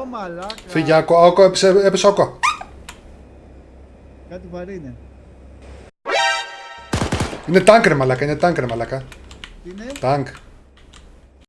Ω μαλάκα. Φύγε, άκου, άκου, έπεσε, έπεσε άκου. Κάτι βαρύ είναι. Είναι τάγκ ρε μαλάκα, είναι τάγκ ρε μαλάκα. Τι είναι; Τάγκ.